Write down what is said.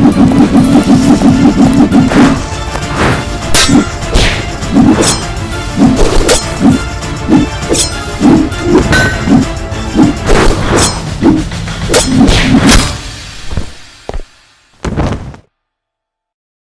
you.